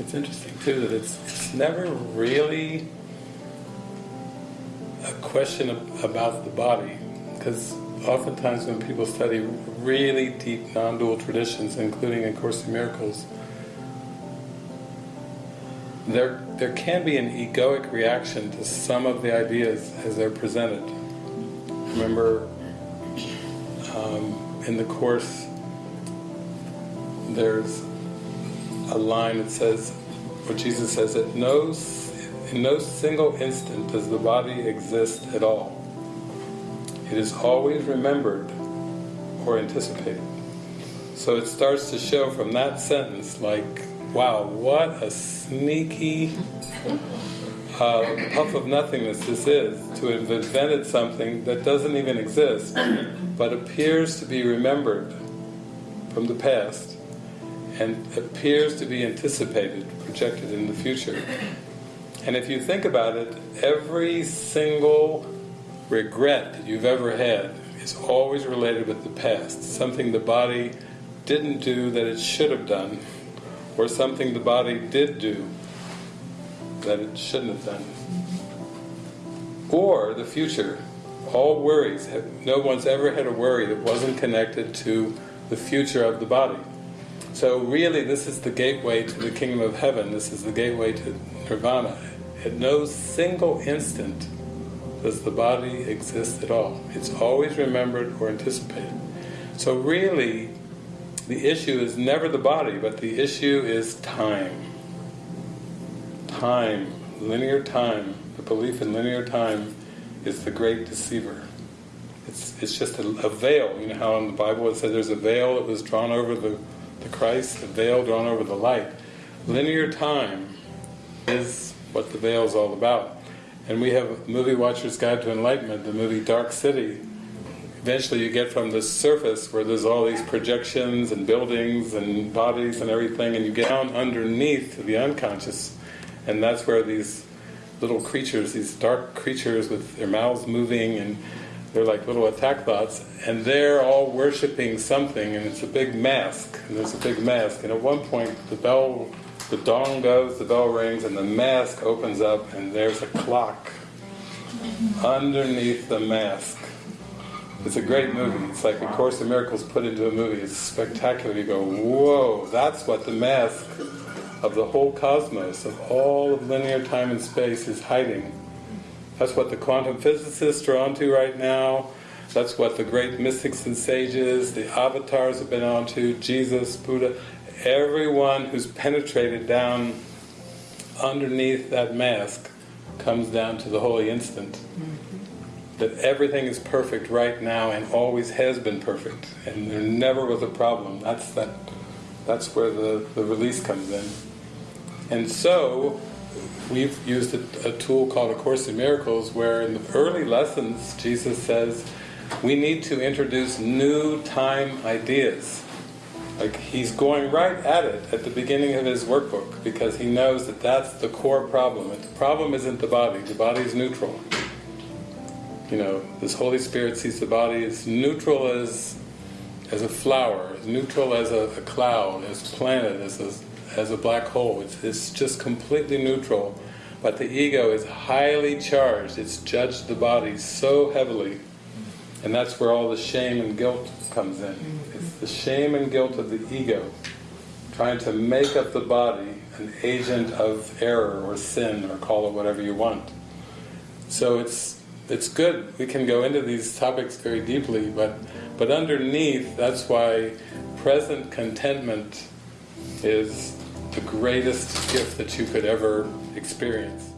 It's interesting too that it's, it's never really a question about the body, because oftentimes when people study really deep non-dual traditions, including in Course in Miracles, there there can be an egoic reaction to some of the ideas as they're presented. Remember, um, in the Course, there's a line that says, where Jesus says that no, in no single instant does the body exist at all. It is always remembered or anticipated. So it starts to show from that sentence like, wow, what a sneaky uh, puff of nothingness this is, to have invented something that doesn't even exist, but appears to be remembered from the past, and appears to be anticipated, projected in the future. And if you think about it, every single regret that you've ever had is always related with the past, something the body didn't do that it should have done, or something the body did do that it shouldn't have done. Or the future. All worries, no one's ever had a worry that wasn't connected to the future of the body. So really this is the gateway to the kingdom of heaven, this is the gateway to nirvana. At no single instant does the body exist at all. It's always remembered or anticipated. So really, the issue is never the body, but the issue is time. Time, linear time, the belief in linear time is the great deceiver. It's, it's just a, a veil, you know how in the Bible it says there's a veil that was drawn over the the Christ, the veil drawn over the light. Linear time is what the veil is all about. And we have Movie Watcher's Guide to Enlightenment, the movie Dark City. Eventually you get from the surface where there's all these projections and buildings and bodies and everything, and you get down underneath the unconscious, and that's where these little creatures, these dark creatures with their mouths moving and they're like little attack thoughts, and they're all worshipping something, and it's a big mask, and there's a big mask, and at one point the bell, the dong goes, the bell rings, and the mask opens up, and there's a clock underneath the mask. It's a great movie. It's like A Course in Miracles put into a movie. It's spectacular. You go, whoa, that's what the mask of the whole cosmos, of all of linear time and space is hiding. That's what the quantum physicists are onto right now. That's what the great mystics and sages, the avatars have been onto, Jesus, Buddha, everyone who's penetrated down underneath that mask comes down to the holy instant. Mm-hmm. That everything is perfect right now and always has been perfect, and there never was a problem. That's that. That's where the, the release comes in. And so, we've used a, a, tool called A Course in Miracles where in the early lessons Jesus says we need to introduce new time ideas. Like he's going right at it at the beginning of his workbook because he knows that that's the core problem. the problem isn't the body, the body is neutral. You know, this Holy Spirit sees the body as neutral as as a flower, as neutral as a, a cloud, as planet, as a as a black hole. It's, it's just completely neutral. But the ego is highly charged. It's judged the body so heavily. And that's where all the shame and guilt comes in. It's the shame and guilt of the ego, trying to make up the body an agent of error or sin, or call it whatever you want. So it's it's good. We can go into these topics very deeply, but but underneath, that's why present contentment is the greatest gift that you could ever experience.